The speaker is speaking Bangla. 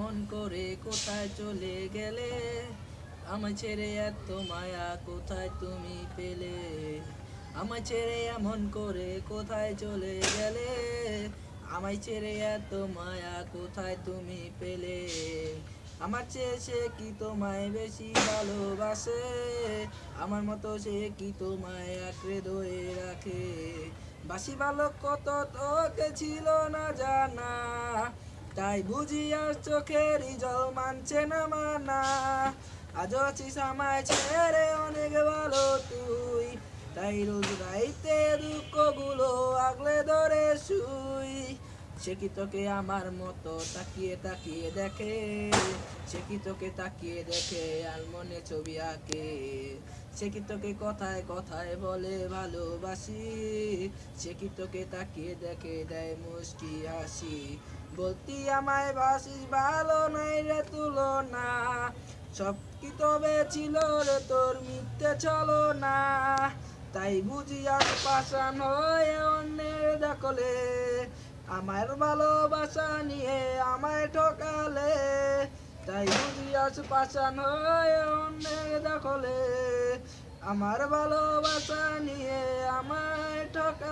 এমন করে কোথায় চলে গেলে? আমায় ছেড়ে এত মায়া কোথায় তুমি পেলে? আমায় ছেড়ে এমন করে কোথায় চলে গেলে? আমায় ছেড়ে এত মায়া কোথায় তুমি পেলে? আমার চেয়ে সে কি তোমায় বেশি ভালোবাসে? আমার মতো সে কি তোমায় আঁকড়ে ধরে রাখে? বাসি ভালো কত তোকে ছিল না জানা। তাই বুঝি আর চোখেরই জল মানছে না মানা। আজ আছিস আমায় ছেড়ে অনেক ভালো তুই। তাই রোজ রাইতে দুঃখগুলো আগলে ধরে শুই। সে কি তোকে আমার মতো তাকিয়ে তাকিয়ে দেখে? সে কি তোকে তাকিয়ে দেখে আর মনে ছবি আঁকে? সে কি তোকে কথায় কথায় বলে ভালোবাসি? সে কি তোকে তাকিয়ে দেখে দেয় মুস্কি হাসি? বলতি আমায় বাসিস ভালো নাই রে তুলনা। সব কি তবে ছিল রে তোর মিথ্যে চলো না তাই বুঝি আর পাশান হয়ে অন্যের দখলে। আমার ভালোবাসা নিয়ে আমায় ঠকালে। তাই বুঝি আজ পাশান হয়ে অন্যের দখলে। আমার ভালোবাসা নিয়ে আমায় ঠকালে